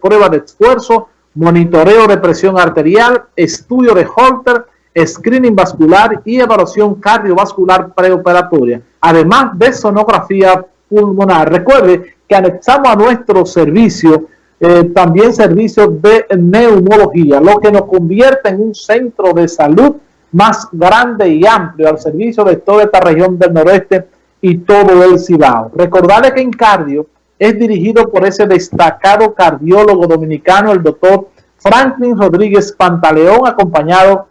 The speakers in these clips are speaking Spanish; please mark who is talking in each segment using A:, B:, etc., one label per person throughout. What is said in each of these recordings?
A: prueba de esfuerzo, monitoreo de presión arterial, estudio de Holter, screening vascular y evaluación cardiovascular preoperatoria, además de sonografía pulmonar. Recuerde que anexamos a nuestro servicio eh, también servicios de neumología, lo que nos convierte en un centro de salud más grande y amplio al servicio de toda esta región del noroeste y todo el Cibao. Recordarle que en cardio es dirigido por ese destacado cardiólogo dominicano, el doctor Franklin Rodríguez Pantaleón, acompañado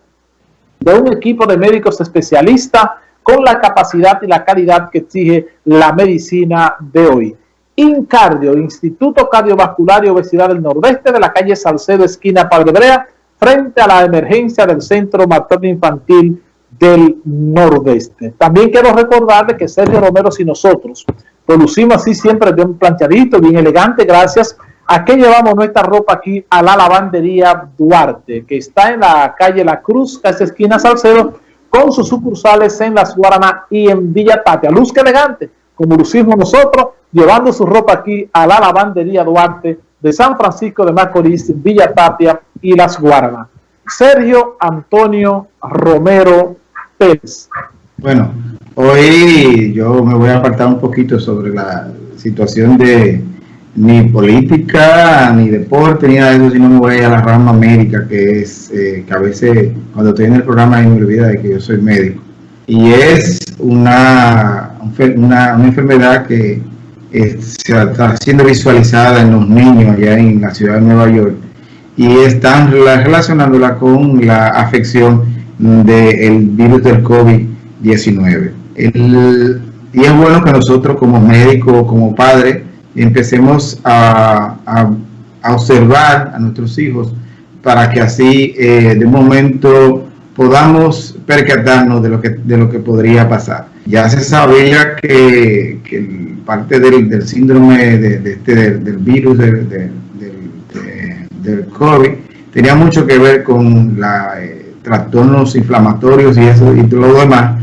A: de un equipo de médicos especialistas con la capacidad y la calidad que exige la medicina de hoy. Incardio, Instituto Cardiovascular y Obesidad del Nordeste de la calle Salcedo, esquina Padre Brea, frente a la emergencia del Centro Materno Infantil del Nordeste. También quiero recordarle que Sergio Romero y nosotros producimos así siempre un planchadito, bien elegante, gracias a que llevamos nuestra ropa aquí a la lavandería Duarte, que está en la calle La Cruz, esa esquina Salcedo, con sus sucursales en Las Guaranas y en Villa Tapia. Luz que elegante, como lucimos nosotros, llevando su ropa aquí a la lavandería Duarte de San Francisco de Macorís, Villa Tapia y Las Guaranas. Sergio Antonio Romero Pérez.
B: Bueno, hoy yo me voy a apartar un poquito sobre la situación de ni política, ni deporte, ni nada de eso, sino me voy a la rama médica, que es eh, que a veces cuando estoy en el programa me olvida de que yo soy médico. Y es una, una, una enfermedad que se está siendo visualizada en los niños allá en la ciudad de Nueva York y están relacionándola con la afección del virus del COVID-19. Y es bueno que nosotros como médicos, como padres, empecemos a, observar a nuestros hijos para que así eh, de momento podamos percatarnos de lo que, de lo que podría pasar. Ya se sabía que, que parte del, síndrome de, este, del, virus del, del, COVID tenía mucho que ver con la, eh, trastornos inflamatorios y eso y todo lo demás.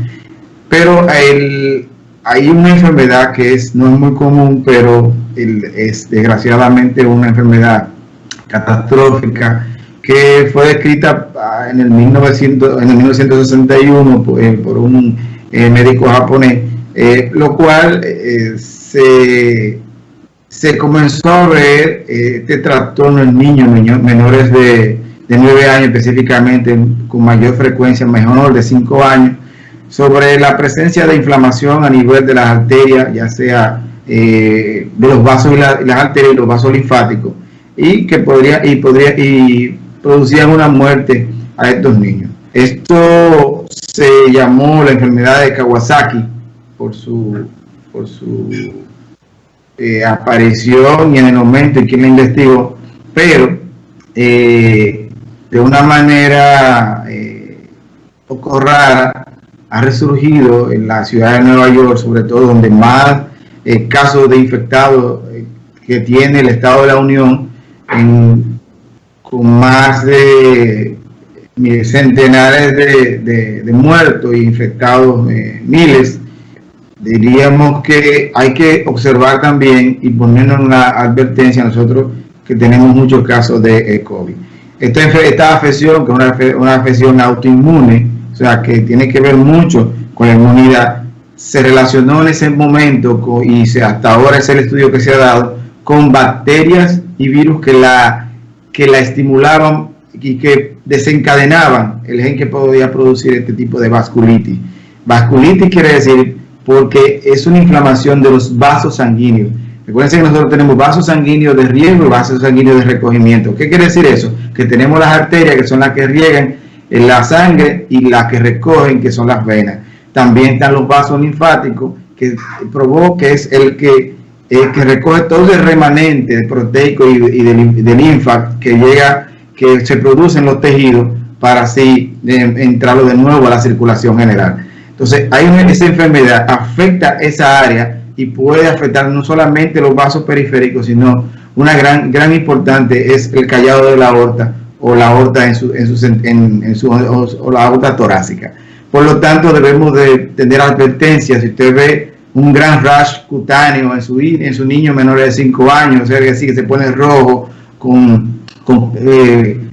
B: Pero hay una enfermedad que es, no es muy común, pero es desgraciadamente una enfermedad catastrófica que fue descrita ah, en el, 1900, en el 1961 por, eh, por un eh, médico japonés, eh, lo cual se, se, comenzó a ver este trastorno en niños, menores de, de 9 años específicamente, con mayor frecuencia, mejor de 5 años, sobre la presencia de inflamación a nivel de las arterias, ya sea de los vasos y, las arterias y los vasos linfáticos, y que podría, y podría, y producían una muerte a estos niños. Esto se llamó la enfermedad de Kawasaki por su, por su eh, aparición y en el momento en que la investigó, pero eh, de una manera eh, poco rara ha resurgido en la ciudad de Nueva York, sobre todo donde más casos de infectados que tiene el Estado de la Unión en con más de centenares de, muertos e infectados, eh, miles, diríamos que hay que observar también y ponernos una advertencia a nosotros que tenemos muchos casos de eh, COVID. Esta, esta afección, que es una, afección autoinmune, o sea, que tiene que ver mucho con la inmunidad, se relacionó en ese momento y hasta ahora es el estudio que se ha dado con bacterias y virus que la que la estimulaban y que desencadenaban el gen que podía producir este tipo de vasculitis. Vasculitis quiere decir porque es una inflamación de los vasos sanguíneos. Recuerden que nosotros tenemos vasos sanguíneos de riego y vasos sanguíneos de recogimiento. ¿Qué quiere decir eso? Que tenemos las arterias que son las que riegan la sangre y las que recogen que son las venas. También están los vasos linfáticos que provoca, que es el que eh, que recoge todo el remanente proteico y, de, linfa que llega, que se produce en los tejidos para así eh, entrarlo de nuevo a la circulación general. Entonces, hay una, esa enfermedad afecta esa área y puede afectar no solamente los vasos periféricos, sino una gran, gran importante es el callado de la aorta o la aorta en su, en su, en, su o, la aorta torácica. Por lo tanto, debemos de tener advertencias. Si usted ve un gran rash cutáneo en su, en su niño menor de 5 años, o sea, que así que se pone rojo con, eh,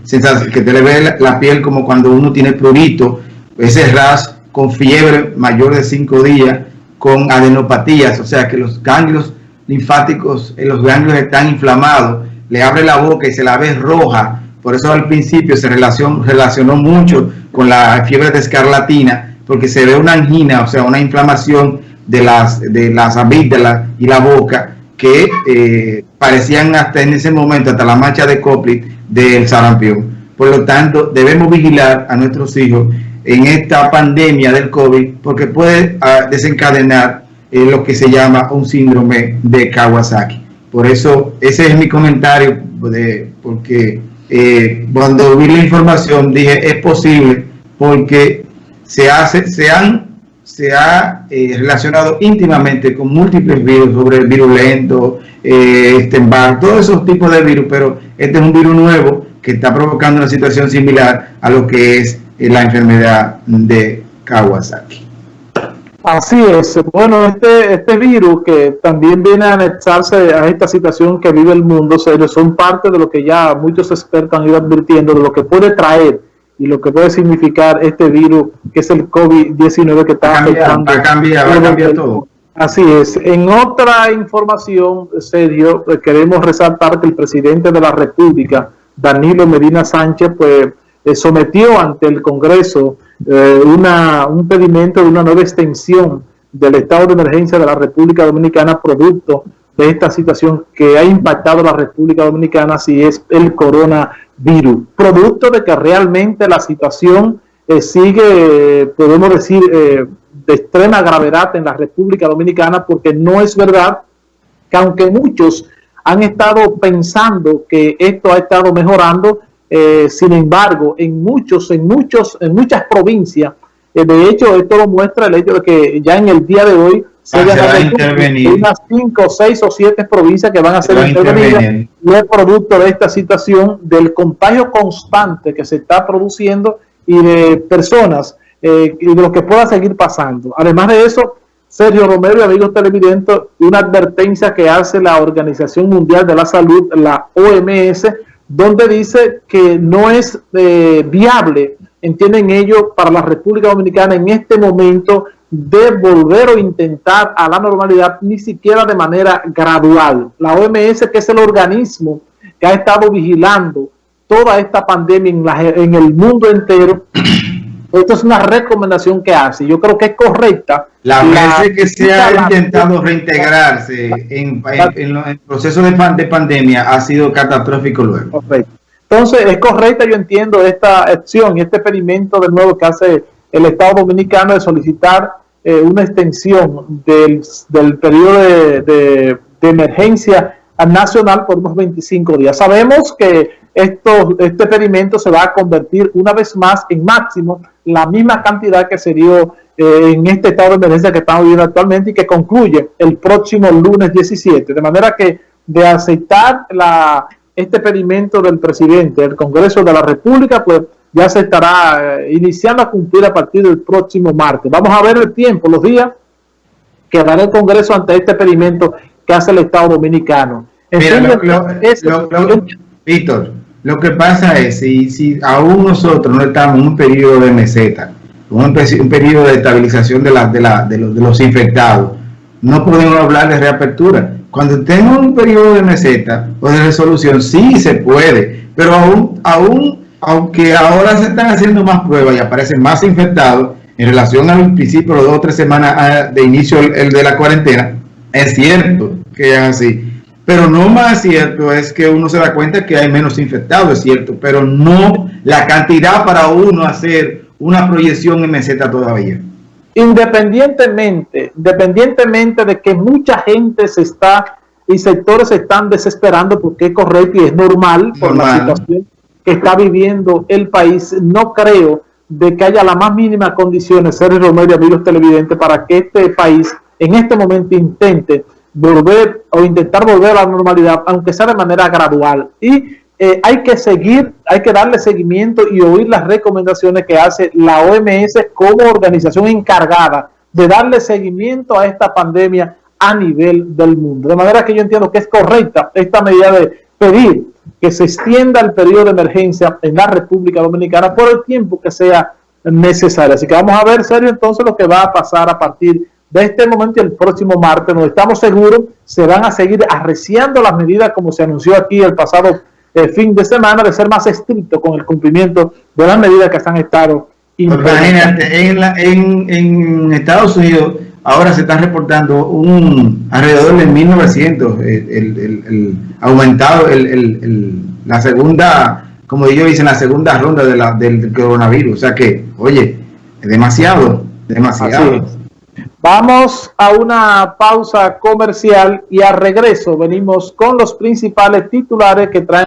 B: que te le ve la, piel como cuando uno tiene prurito, ese ras con fiebre mayor de 5 días, con adenopatías, o sea que los ganglios linfáticos, los ganglios están inflamados, le abre la boca y se la ve roja, por eso al principio se relacionó, relacionó mucho con la fiebre de escarlatina, porque se ve una angina, o sea, una inflamación de las, de las amígdalas y la boca, que eh, parecían hasta en ese momento, hasta la mancha de Coplit del sarampión. Por lo tanto, debemos vigilar a nuestros hijos en esta pandemia del COVID, porque puede ah, desencadenar eh, lo que se llama un síndrome de Kawasaki. Por eso, ese es mi comentario, de, porque eh, cuando vi la información dije, es posible, porque se, hace, se han se ha eh, relacionado íntimamente con múltiples virus, sobre el virulento, eh, este todos esos tipos de virus, pero este es un virus nuevo que está provocando una situación similar a lo que es la enfermedad de Kawasaki.
A: Así es. Bueno, este, este virus que también viene a anexarse a esta situación que vive el mundo, son parte de lo que ya muchos expertos han ido advirtiendo, de lo que puede traer y lo que puede significar este virus que es el COVID-19 que está
B: afectando. Va a cambiar, va a cambiar todo.
A: Así es. En otra información, Sergio, eh, queremos resaltar que el presidente de la República, Danilo Medina Sánchez, pues eh, sometió ante el Congreso eh, una, un pedimento de una nueva extensión del estado de emergencia de la República Dominicana producto de esta situación que ha impactado a la República Dominicana si es el coronavirus, producto de que realmente la situación eh, sigue, podemos decir, eh, de extrema gravedad en la República Dominicana, porque no es verdad que aunque muchos han estado pensando que esto ha estado mejorando, eh, sin embargo, en muchos, en muchos, en muchas provincias, de hecho, esto lo muestra el hecho de que ya en el día de hoy se
B: ah,
A: intervenir. unas cinco, seis o siete provincias que van a ser intervenidas y es producto de esta situación del contagio constante que se está produciendo y de personas eh, y de lo que pueda seguir pasando. Además de eso, Sergio Romero y amigos televidentes, una advertencia que hace la Organización Mundial de la Salud, la OMS, donde dice que no es eh, viable, entienden ellos, para la República Dominicana en este momento de volver o intentar a la normalidad, ni siquiera de manera gradual. La OMS, que es el organismo que ha estado vigilando toda esta pandemia en, el mundo entero, esto es una recomendación que hace. Yo creo que es correcta.
B: La vez que se ha intentado reintegrarse en, el proceso de, de, pandemia ha sido catastrófico luego.
A: Entonces, es correcta, yo entiendo, esta acción y este experimento de nuevo que hace el Estado Dominicano de solicitar eh, una extensión del, del periodo de, emergencia nacional por unos 25 días. Sabemos que esto, este experimento se va a convertir una vez más en máximo la misma cantidad que se dio eh, en este estado de emergencia que estamos viviendo actualmente y que concluye el próximo lunes 17. De manera que de aceptar la, este experimento del presidente del Congreso de la República, pues ya se estará eh, iniciando a cumplir a partir del próximo martes. Vamos a ver el tiempo, los días que dará el Congreso ante este experimento que hace el Estado Dominicano.
B: Víctor, lo que pasa es, si, si aún nosotros no estamos en un periodo de meseta, un, un periodo de estabilización de, la, de, la, de, los, de infectados, no podemos hablar de reapertura. Cuando en un periodo de meseta o de resolución, sí se puede, pero aún, aún aunque ahora se están haciendo más pruebas y aparecen más infectados en relación al principio, los dos o tres semanas ah, de inicio el, de la cuarentena, es cierto que es así. Pero no más cierto es que uno se da cuenta que hay menos infectados, es cierto, pero no la cantidad para uno hacer una proyección en meseta todavía.
A: Independientemente, independientemente de que mucha gente se está y sectores se están desesperando porque es correcto y es normal, normal. por la situación que está viviendo el país, no creo de que haya la más mínima condiciones, Sergio Romero y amigos televidentes, para que este país en este momento intente volver o intentar volver a la normalidad, aunque sea de manera gradual. Y eh, hay que seguir, hay que darle seguimiento y oír las recomendaciones que hace la OMS como organización encargada de darle seguimiento a esta pandemia a nivel del mundo. De manera que yo entiendo que es correcta esta medida de pedir que se extienda el periodo de emergencia en la República Dominicana por el tiempo que sea necesario. Así que vamos a ver, serio, entonces lo que va a pasar a partir de este momento y el próximo martes, donde estamos seguros se van a seguir arreciando las medidas como se anunció aquí el pasado eh, fin de semana, de ser más estricto con el cumplimiento de las medidas que se han estado
B: Imagínate, en, en, en Estados Unidos ahora se está reportando un alrededor de 1900 el, el, el, aumentado la segunda como ellos dicen la segunda ronda de la, del, coronavirus. O sea que oye demasiado demasiado
A: vamos a una pausa comercial y a regreso venimos con los principales titulares que traen